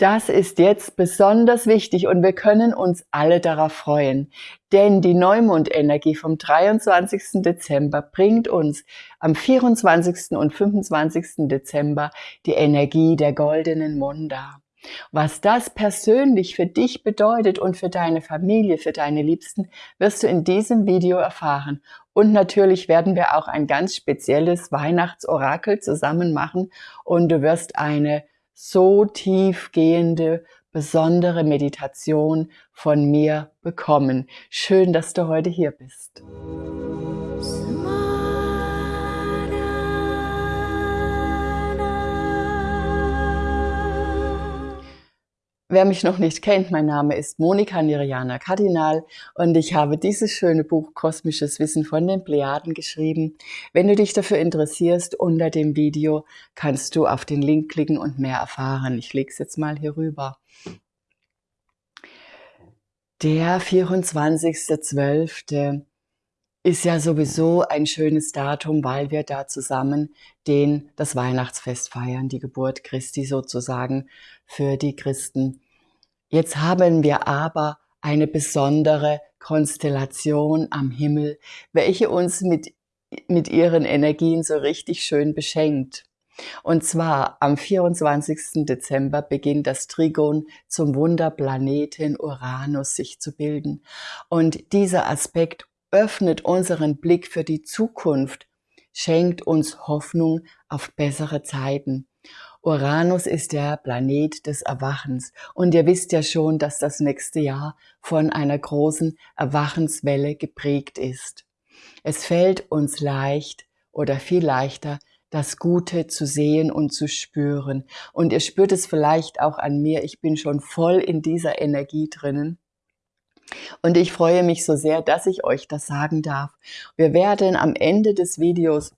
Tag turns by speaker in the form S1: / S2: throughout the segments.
S1: Das ist jetzt besonders wichtig und wir können uns alle darauf freuen, denn die Neumondenergie vom 23. Dezember bringt uns am 24. und 25. Dezember die Energie der goldenen Monda. Was das persönlich für dich bedeutet und für deine Familie, für deine Liebsten, wirst du in diesem Video erfahren. Und natürlich werden wir auch ein ganz spezielles Weihnachtsorakel zusammen machen und du wirst eine so tiefgehende, besondere Meditation von mir bekommen. Schön, dass du heute hier bist. Wer mich noch nicht kennt, mein Name ist Monika Niriana Kardinal und ich habe dieses schöne Buch Kosmisches Wissen von den Plejaden geschrieben. Wenn du dich dafür interessierst, unter dem Video kannst du auf den Link klicken und mehr erfahren. Ich lege es jetzt mal hier rüber. Der 24.12 ist ja sowieso ein schönes Datum, weil wir da zusammen den, das Weihnachtsfest feiern, die Geburt Christi sozusagen für die Christen. Jetzt haben wir aber eine besondere Konstellation am Himmel, welche uns mit, mit ihren Energien so richtig schön beschenkt. Und zwar am 24. Dezember beginnt das Trigon zum Wunderplaneten Uranus sich zu bilden. Und dieser Aspekt öffnet unseren Blick für die Zukunft, schenkt uns Hoffnung auf bessere Zeiten. Uranus ist der Planet des Erwachens und ihr wisst ja schon, dass das nächste Jahr von einer großen Erwachenswelle geprägt ist. Es fällt uns leicht oder viel leichter, das Gute zu sehen und zu spüren. Und ihr spürt es vielleicht auch an mir, ich bin schon voll in dieser Energie drinnen. Und ich freue mich so sehr, dass ich euch das sagen darf. Wir werden am Ende des Videos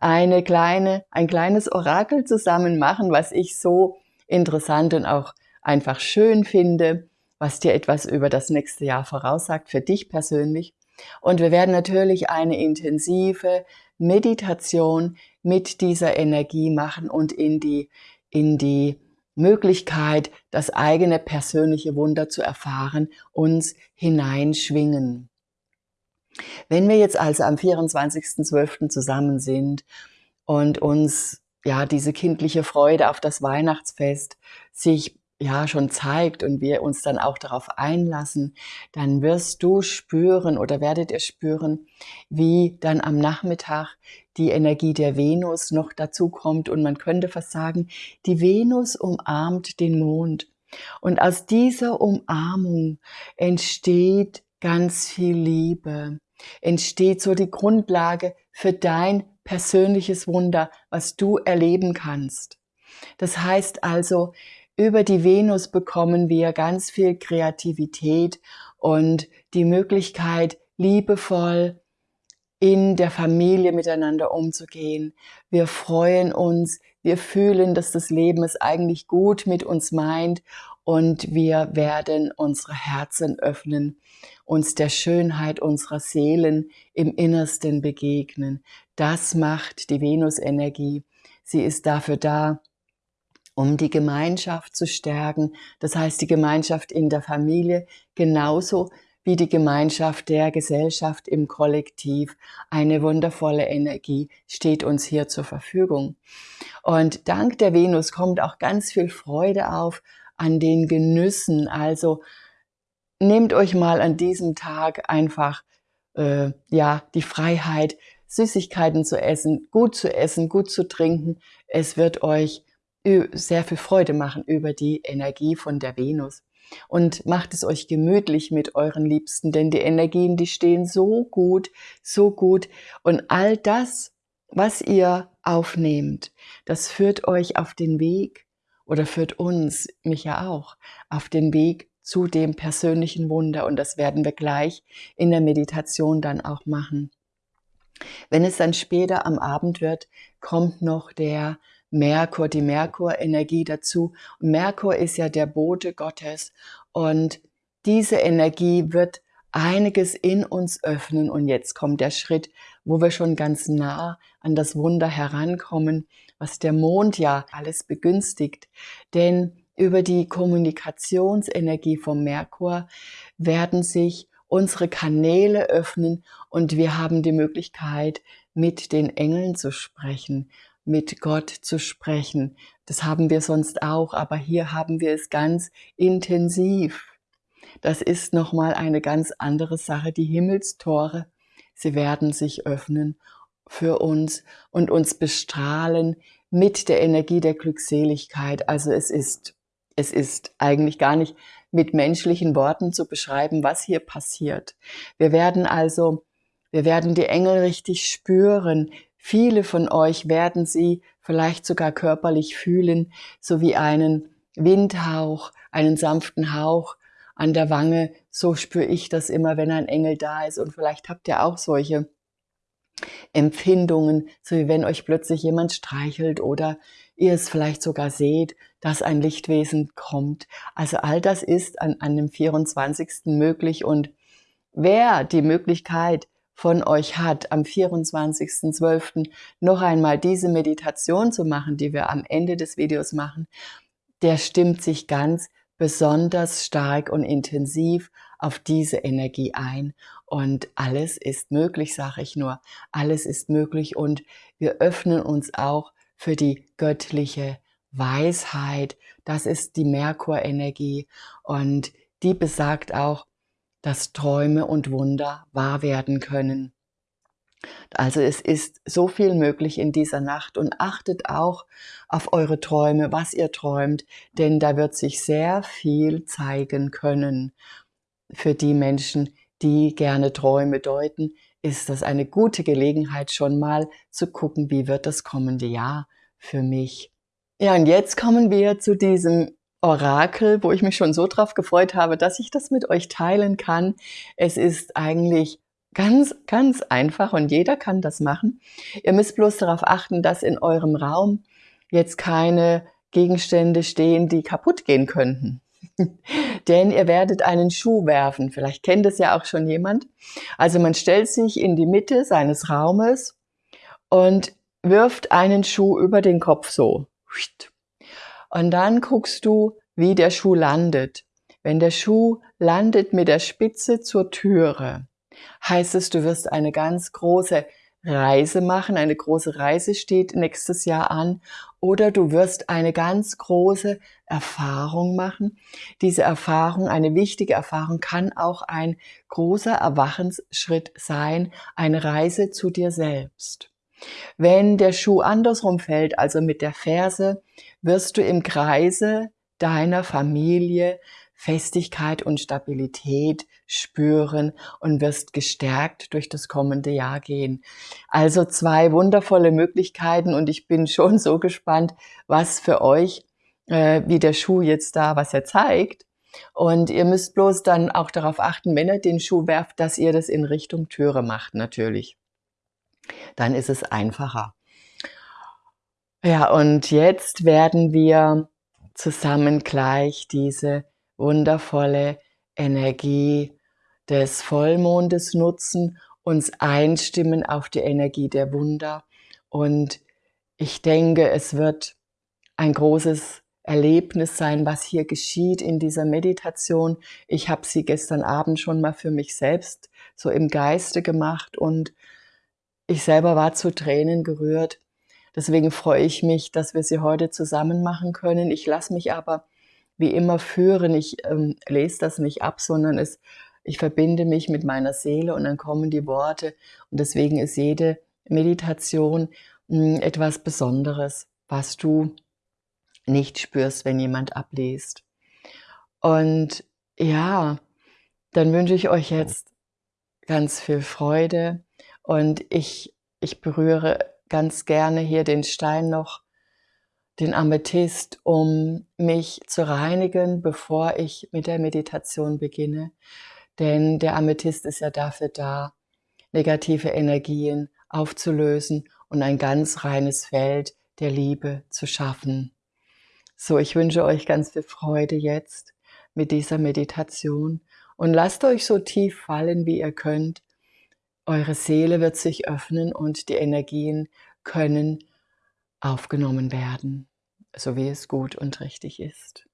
S1: eine kleine, ein kleines Orakel zusammen machen, was ich so interessant und auch einfach schön finde, was dir etwas über das nächste Jahr voraussagt, für dich persönlich. Und wir werden natürlich eine intensive Meditation mit dieser Energie machen und in die, in die Möglichkeit, das eigene persönliche Wunder zu erfahren, uns hineinschwingen. Wenn wir jetzt also am 24.12. zusammen sind und uns ja diese kindliche Freude auf das Weihnachtsfest sich ja schon zeigt und wir uns dann auch darauf einlassen, dann wirst du spüren oder werdet ihr spüren, wie dann am Nachmittag die Energie der Venus noch dazu kommt und man könnte fast sagen, die Venus umarmt den Mond. Und aus dieser Umarmung entsteht ganz viel Liebe, entsteht so die Grundlage für dein persönliches Wunder, was du erleben kannst. Das heißt also, über die Venus bekommen wir ganz viel Kreativität und die Möglichkeit, liebevoll in der Familie miteinander umzugehen. Wir freuen uns, wir fühlen, dass das Leben es eigentlich gut mit uns meint und wir werden unsere Herzen öffnen, uns der Schönheit unserer Seelen im Innersten begegnen. Das macht die Venus-Energie. Sie ist dafür da, um die Gemeinschaft zu stärken. Das heißt, die Gemeinschaft in der Familie genauso wie die Gemeinschaft der Gesellschaft im Kollektiv. Eine wundervolle Energie steht uns hier zur Verfügung. Und dank der Venus kommt auch ganz viel Freude auf an den Genüssen. Also nehmt euch mal an diesem Tag einfach äh, ja die Freiheit, Süßigkeiten zu essen, gut zu essen, gut zu trinken. Es wird euch sehr viel Freude machen über die Energie von der Venus. Und macht es euch gemütlich mit euren Liebsten, denn die Energien, die stehen so gut, so gut. Und all das, was ihr aufnehmt, das führt euch auf den Weg oder führt uns, mich ja auch, auf den Weg zu dem persönlichen Wunder. Und das werden wir gleich in der Meditation dann auch machen. Wenn es dann später am Abend wird, kommt noch der Merkur, die Merkur-Energie dazu. Merkur ist ja der Bote Gottes und diese Energie wird einiges in uns öffnen und jetzt kommt der Schritt, wo wir schon ganz nah an das Wunder herankommen, was der Mond ja alles begünstigt. Denn über die Kommunikationsenergie vom Merkur werden sich unsere Kanäle öffnen und wir haben die Möglichkeit, mit den Engeln zu sprechen, mit Gott zu sprechen. Das haben wir sonst auch, aber hier haben wir es ganz intensiv. Das ist nochmal eine ganz andere Sache. Die Himmelstore, sie werden sich öffnen für uns und uns bestrahlen mit der Energie der Glückseligkeit. Also es ist, es ist eigentlich gar nicht mit menschlichen Worten zu beschreiben, was hier passiert. Wir werden also, wir werden die Engel richtig spüren. Viele von euch werden sie vielleicht sogar körperlich fühlen, so wie einen Windhauch, einen sanften Hauch an der Wange. So spüre ich das immer, wenn ein Engel da ist. Und vielleicht habt ihr auch solche Empfindungen, so wie wenn euch plötzlich jemand streichelt oder ihr es vielleicht sogar seht, dass ein Lichtwesen kommt. Also all das ist an, an dem 24. möglich und wer die Möglichkeit von euch hat, am 24.12. noch einmal diese Meditation zu machen, die wir am Ende des Videos machen, der stimmt sich ganz besonders stark und intensiv auf diese Energie ein. Und alles ist möglich, sage ich nur. Alles ist möglich und wir öffnen uns auch für die göttliche Weisheit. Das ist die Merkur-Energie und die besagt auch, dass Träume und Wunder wahr werden können. Also es ist so viel möglich in dieser Nacht und achtet auch auf eure Träume, was ihr träumt, denn da wird sich sehr viel zeigen können. Für die Menschen, die gerne Träume deuten, ist das eine gute Gelegenheit schon mal zu gucken, wie wird das kommende Jahr für mich. Ja, und jetzt kommen wir zu diesem Orakel, wo ich mich schon so drauf gefreut habe, dass ich das mit euch teilen kann. Es ist eigentlich Ganz, ganz einfach und jeder kann das machen. Ihr müsst bloß darauf achten, dass in eurem Raum jetzt keine Gegenstände stehen, die kaputt gehen könnten. Denn ihr werdet einen Schuh werfen. Vielleicht kennt es ja auch schon jemand. Also man stellt sich in die Mitte seines Raumes und wirft einen Schuh über den Kopf so. Und dann guckst du, wie der Schuh landet. Wenn der Schuh landet mit der Spitze zur Türe, heißt es, du wirst eine ganz große Reise machen. Eine große Reise steht nächstes Jahr an. Oder du wirst eine ganz große Erfahrung machen. Diese Erfahrung, eine wichtige Erfahrung, kann auch ein großer Erwachensschritt sein, eine Reise zu dir selbst. Wenn der Schuh andersrum fällt, also mit der Ferse, wirst du im Kreise deiner Familie Festigkeit und Stabilität spüren und wirst gestärkt durch das kommende Jahr gehen. Also zwei wundervolle Möglichkeiten und ich bin schon so gespannt, was für euch, äh, wie der Schuh jetzt da, was er zeigt. Und ihr müsst bloß dann auch darauf achten, wenn ihr den Schuh werft, dass ihr das in Richtung Türe macht, natürlich. Dann ist es einfacher. Ja, und jetzt werden wir zusammen gleich diese wundervolle Energie des Vollmondes nutzen, uns einstimmen auf die Energie der Wunder. Und ich denke, es wird ein großes Erlebnis sein, was hier geschieht in dieser Meditation. Ich habe sie gestern Abend schon mal für mich selbst so im Geiste gemacht und ich selber war zu Tränen gerührt. Deswegen freue ich mich, dass wir sie heute zusammen machen können. Ich lasse mich aber wie immer führen. Ich ähm, lese das nicht ab, sondern es, ich verbinde mich mit meiner Seele und dann kommen die Worte. Und deswegen ist jede Meditation mh, hm, etwas Besonderes, was du nicht spürst, wenn jemand abliest. Und ja, dann wünsche ich euch jetzt ganz viel Freude und ich, ich berühre ganz gerne hier den Stein noch den Amethyst, um mich zu reinigen, bevor ich mit der Meditation beginne. Denn der Amethyst ist ja dafür da, negative Energien aufzulösen und ein ganz reines Feld der Liebe zu schaffen. So, ich wünsche euch ganz viel Freude jetzt mit dieser Meditation und lasst euch so tief fallen, wie ihr könnt. Eure Seele wird sich öffnen und die Energien können aufgenommen werden, so wie es gut und richtig ist.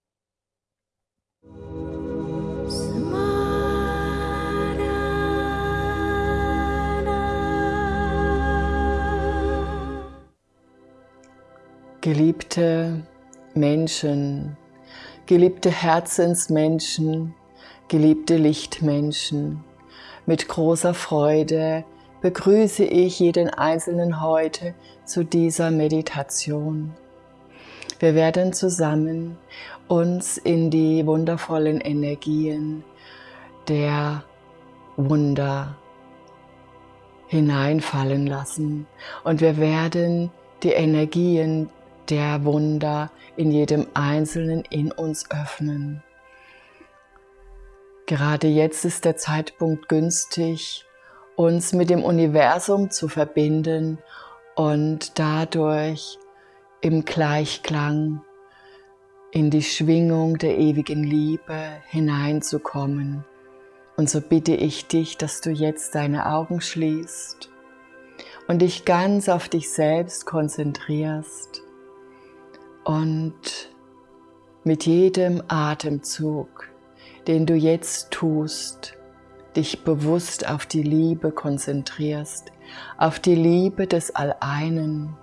S1: Geliebte Menschen, geliebte Herzensmenschen, geliebte Lichtmenschen, mit großer Freude begrüße ich jeden Einzelnen heute zu dieser Meditation. Wir werden zusammen uns in die wundervollen Energien der Wunder hineinfallen lassen und wir werden die Energien der Wunder in jedem Einzelnen in uns öffnen. Gerade jetzt ist der Zeitpunkt günstig, uns mit dem Universum zu verbinden und dadurch im Gleichklang in die Schwingung der ewigen Liebe hineinzukommen. Und so bitte ich dich, dass du jetzt deine Augen schließt und dich ganz auf dich selbst konzentrierst und mit jedem Atemzug, den du jetzt tust, dich bewusst auf die Liebe konzentrierst, auf die Liebe des Alleinen,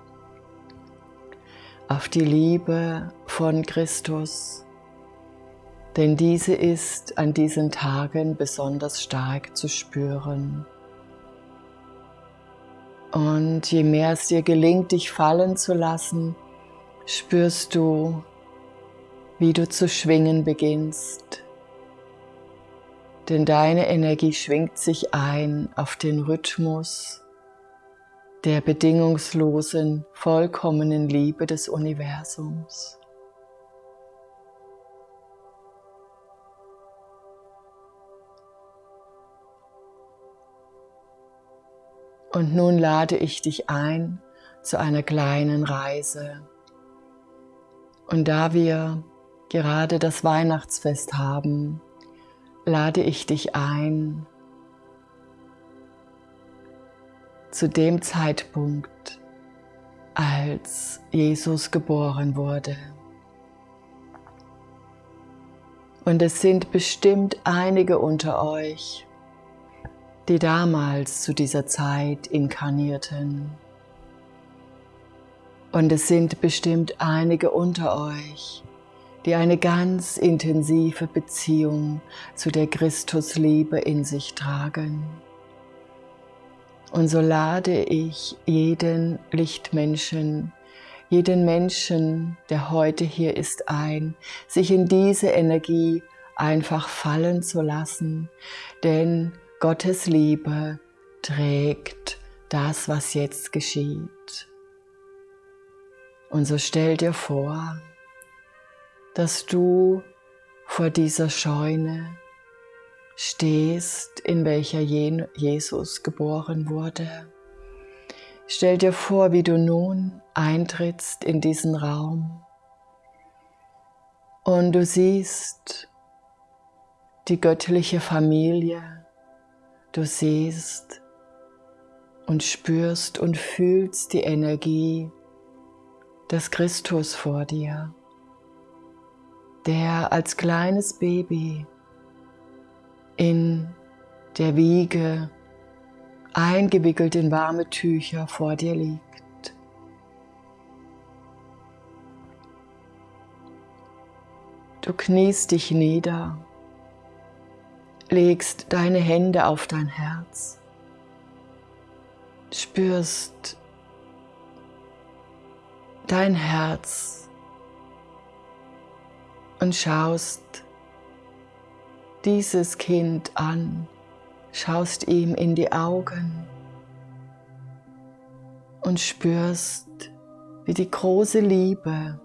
S1: auf die Liebe von Christus, denn diese ist an diesen Tagen besonders stark zu spüren. Und je mehr es dir gelingt, dich fallen zu lassen, spürst du, wie du zu schwingen beginnst. Denn deine Energie schwingt sich ein auf den Rhythmus der bedingungslosen, vollkommenen Liebe des Universums. Und nun lade ich dich ein zu einer kleinen Reise. Und da wir gerade das Weihnachtsfest haben, lade ich dich ein, zu dem Zeitpunkt, als Jesus geboren wurde. Und es sind bestimmt einige unter euch, die damals zu dieser Zeit inkarnierten. Und es sind bestimmt einige unter euch, die eine ganz intensive Beziehung zu der Christusliebe in sich tragen. Und so lade ich jeden Lichtmenschen, jeden Menschen, der heute hier ist, ein, sich in diese Energie einfach fallen zu lassen, denn Gottes Liebe trägt das, was jetzt geschieht. Und so stell dir vor, dass du vor dieser Scheune stehst, in welcher Jesus geboren wurde. Stell dir vor, wie du nun eintrittst in diesen Raum und du siehst die göttliche Familie, Du siehst und spürst und fühlst die Energie des Christus vor dir, der als kleines Baby in der Wiege eingewickelt in warme Tücher vor dir liegt. Du kniest dich nieder legst deine Hände auf dein Herz, spürst dein Herz und schaust dieses Kind an, schaust ihm in die Augen und spürst, wie die große Liebe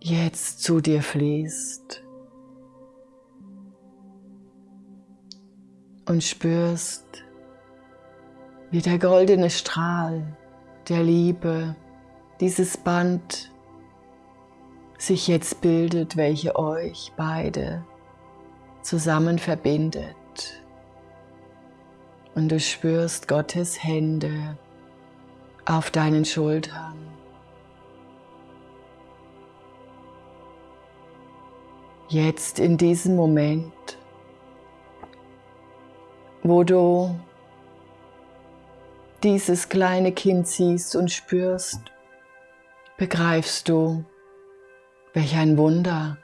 S1: jetzt zu dir fließt. und spürst, wie der goldene Strahl der Liebe, dieses Band sich jetzt bildet, welche euch beide zusammen verbindet. Und du spürst Gottes Hände auf deinen Schultern. Jetzt in diesem Moment wo du dieses kleine Kind siehst und spürst, begreifst du, welch ein Wunder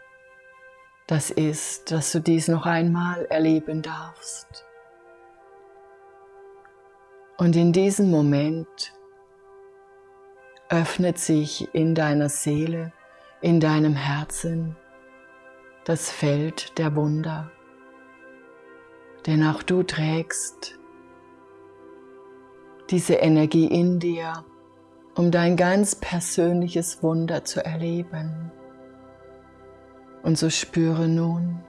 S1: das ist, dass du dies noch einmal erleben darfst. Und in diesem Moment öffnet sich in deiner Seele, in deinem Herzen das Feld der Wunder. Denn auch du trägst diese Energie in dir, um dein ganz persönliches Wunder zu erleben. Und so spüre nun,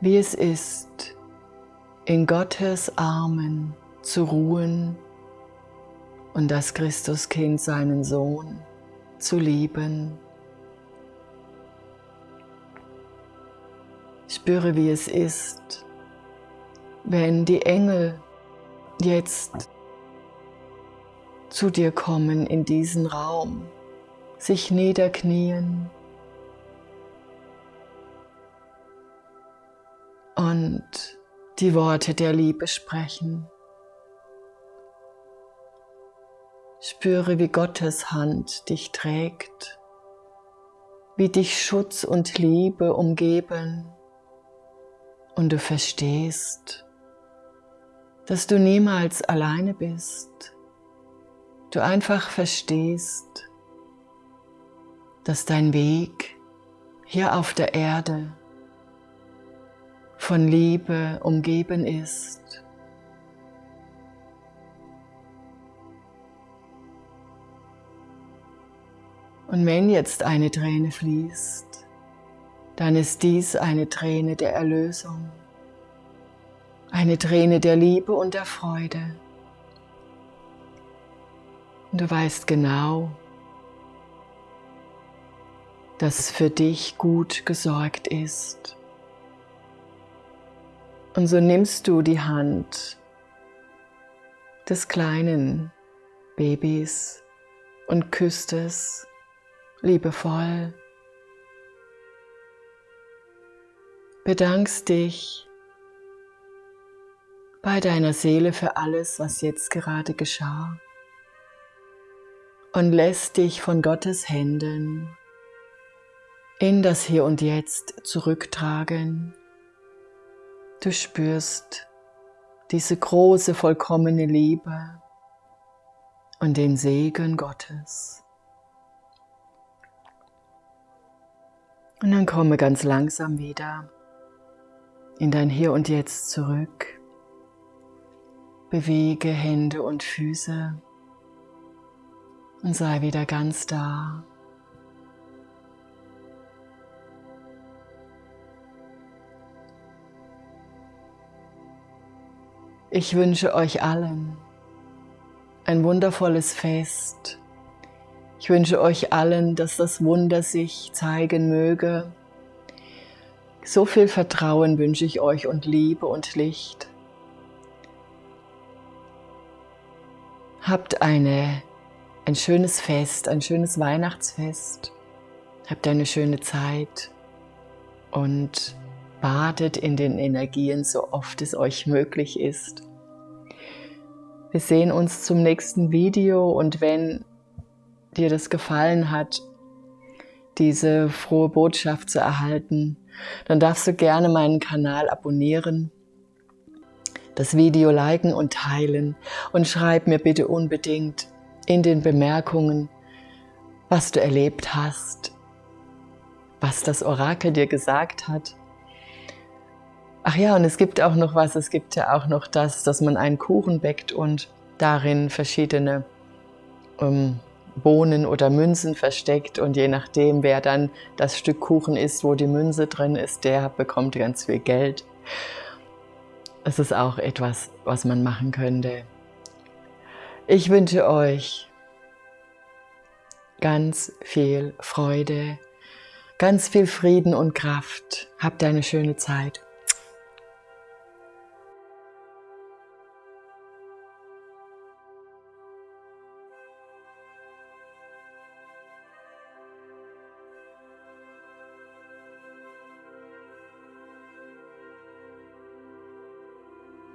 S1: wie es ist, in Gottes Armen zu ruhen und das Christuskind, seinen Sohn, zu lieben. Spüre, wie es ist, wenn die Engel jetzt zu dir kommen in diesen Raum, sich niederknien und die Worte der Liebe sprechen. Spüre, wie Gottes Hand dich trägt, wie dich Schutz und Liebe umgeben und du verstehst, dass du niemals alleine bist. Du einfach verstehst, dass dein Weg hier auf der Erde von Liebe umgeben ist. Und wenn jetzt eine Träne fließt, dann ist dies eine Träne der Erlösung, eine Träne der Liebe und der Freude. Und du weißt genau, dass für dich gut gesorgt ist. Und so nimmst du die Hand des kleinen Babys und küsst es liebevoll. Bedankst dich bei deiner Seele für alles, was jetzt gerade geschah und lässt dich von Gottes Händen in das Hier und Jetzt zurücktragen Du spürst diese große, vollkommene Liebe und den Segen Gottes. Und dann komme ganz langsam wieder in dein Hier und Jetzt zurück. Bewege Hände und Füße und sei wieder ganz da. Ich wünsche euch allen ein wundervolles Fest. Ich wünsche euch allen, dass das Wunder sich zeigen möge. So viel Vertrauen wünsche ich euch und Liebe und Licht. Habt eine, ein schönes Fest, ein schönes Weihnachtsfest. Habt eine schöne Zeit und badet in den Energien so oft es euch möglich ist. Wir sehen uns zum nächsten Video und wenn dir das gefallen hat, diese frohe Botschaft zu erhalten, dann darfst du gerne meinen Kanal abonnieren, das Video liken und teilen und schreib mir bitte unbedingt in den Bemerkungen, was du erlebt hast, was das Orakel dir gesagt hat Ach ja, und es gibt auch noch was, es gibt ja auch noch das, dass man einen Kuchen bäckt und darin verschiedene ähm, Bohnen oder Münzen versteckt und je nachdem, wer dann das Stück Kuchen isst, wo die Münze drin ist, der bekommt ganz viel Geld. Das ist auch etwas, was man machen könnte. Ich wünsche euch ganz viel Freude, ganz viel Frieden und Kraft. Habt eine schöne Zeit.